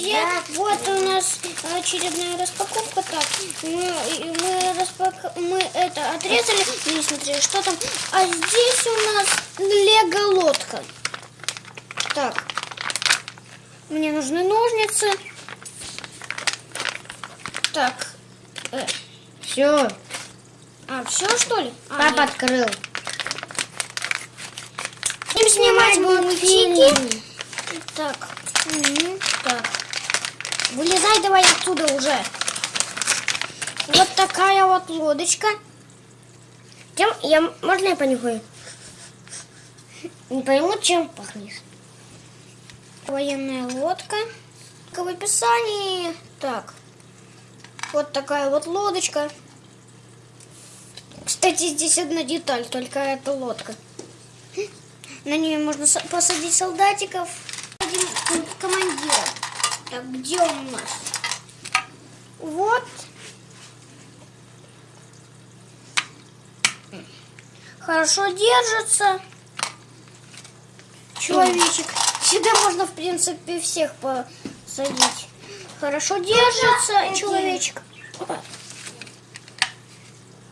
друзья, вот у нас очередная распаковка. Так, мы, и мы, распак... мы это отрезали. Не смотри, что там. А здесь у нас лего-лодка. Так, мне нужны ножницы. Так, э, Все, а, все что ли? А, папа нет. открыл. Будем снимать мультики. мультики. Так, мгм, так. Вылезай давай оттуда уже. Вот такая вот лодочка. Чем я, можно я понюхаю? Не пойму, чем пахнет. Военная лодка. В описании. Так. Вот такая вот лодочка. Кстати, здесь одна деталь, только это лодка. На нее можно посадить солдатиков. Один командира. Так, где он у нас? Вот. Хорошо держится. Человечек. Сюда можно, в принципе, всех посадить. Хорошо держится человечек.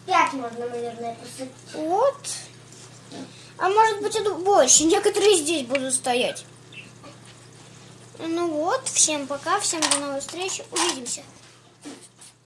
Пять можно, наверное, посадить. Вот. А может быть и больше. Некоторые здесь будут стоять. Ну вот, всем пока, всем до новых встреч. Увидимся.